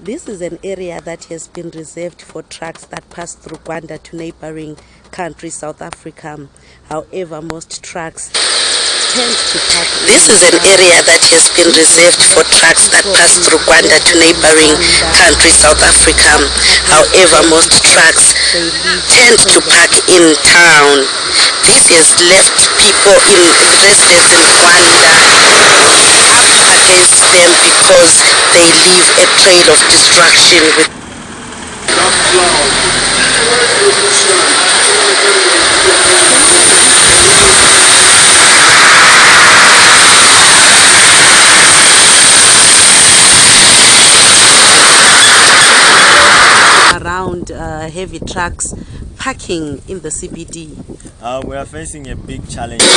This is an area that has been reserved for trucks that pass through Gwanda to neighboring country South Africa. However, most trucks tend to park. This is an area that has been reserved for trucks that pass through Gwanda to neighboring country South Africa. However, most trucks tend to park in town. This has left people in residents in against them because they leave a trail of destruction with around uh, heavy trucks parking in the CBD. Uh, we are facing a big challenge in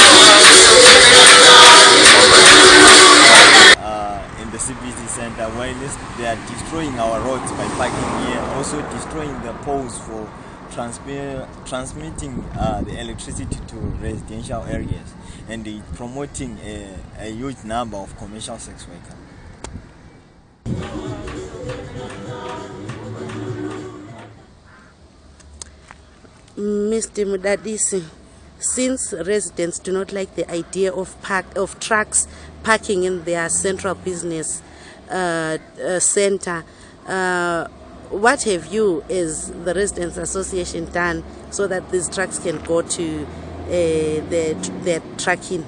the CBD center while they are destroying our roads by parking here, also destroying the poles for transmi- transmitting uh, the electricity to residential areas and they promoting a, a huge number of commercial sex workers. Mr. Mudadisi, since residents do not like the idea of park of trucks parking in their central business uh, uh, center, uh, what have you, as the residents association, done so that these trucks can go to uh, their their trucking?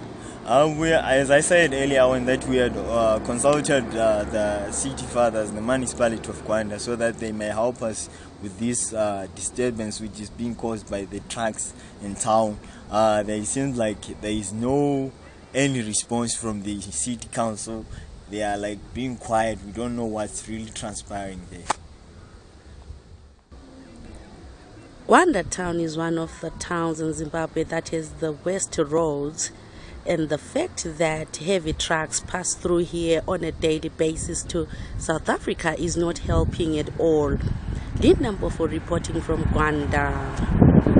Um, we, as I said earlier on, that we had uh, consulted uh, the city fathers, the municipality of Gwanda, so that they may help us with this uh, disturbance which is being caused by the trucks in town. Uh, there seems like there is no any response from the city council. They are like being quiet. We don't know what's really transpiring there. Gwanda town is one of the towns in Zimbabwe that has the worst roads and the fact that heavy trucks pass through here on a daily basis to South Africa is not helping at all. Lead number for reporting from Gwanda.